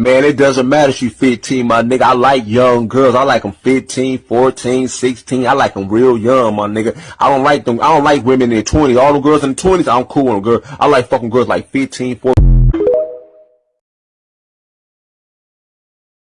Man, it doesn't matter if you 15, my nigga. I like young girls. I like them 15, 14, 16. I like them real young, my nigga. I don't like them. I don't like women in their 20s. All the girls in their 20s, I'm cool with them, girl. I like fucking girls like 15, 14.